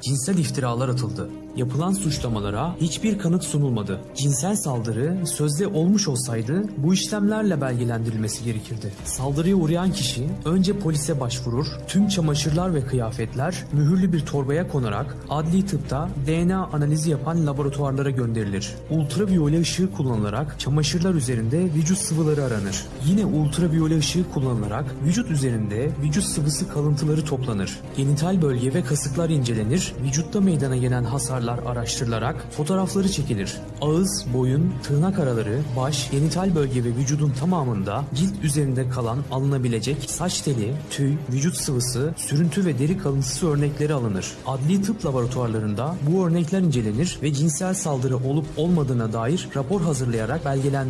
cinsel iftiralar atıldı. Yapılan suçlamalara hiçbir kanıt sunulmadı. Cinsel saldırı sözde olmuş olsaydı bu işlemlerle belgelendirilmesi gerekirdi. Saldırıya uğrayan kişi önce polise başvurur, tüm çamaşırlar ve kıyafetler mühürlü bir torbaya konarak adli tıpta DNA analizi yapan laboratuvarlara gönderilir. Ultraviyole ışığı kullanılarak çamaşırlar üzerinde vücut sıvıları aranır. Yine ultraviyole ışığı kullanılarak vücut üzerinde vücut sıvısı kalıntıları toplanır. Genital bölge ve kasıklar incelenir, vücutta meydana gelen hasarlar araştırılarak fotoğrafları çekilir. Ağız, boyun, tırnak araları, baş, genital bölge ve vücudun tamamında cilt üzerinde kalan alınabilecek saç teli, tüy, vücut sıvısı, sürüntü ve deri kalıntısı örnekleri alınır. Adli tıp laboratuvarlarında bu örnekler incelenir ve cinsel saldırı olup olmadığına dair rapor hazırlayarak belgelendirilir.